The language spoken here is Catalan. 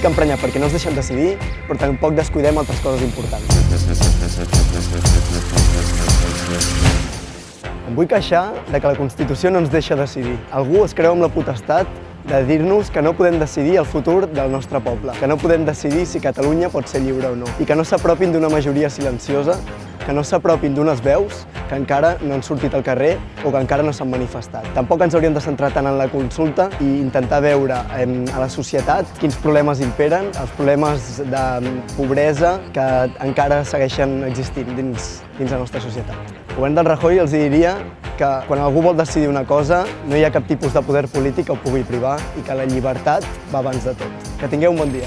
estic emprenyat perquè no es deixen decidir, però tampoc descuidem altres coses importants. Em vull queixar de que la Constitució no ens deixa decidir. Algú es creu amb la potestat de dir-nos que no podem decidir el futur del nostre poble, que no podem decidir si Catalunya pot ser lliure o no, i que no s'apropin d'una majoria silenciosa, que no s'apropin d'unes veus que encara no han sortit al carrer o que encara no s'han manifestat. Tampoc ens hauríem de centrar tant en la consulta i intentar veure en, a la societat quins problemes imperen, els problemes de pobresa que encara segueixen existint dins, dins la nostra societat. Govern del Rajoy els diria que quan algú vol decidir una cosa no hi ha cap tipus de poder polític que ho pugui privar i que la llibertat va abans de tot. Que tingueu un bon dia.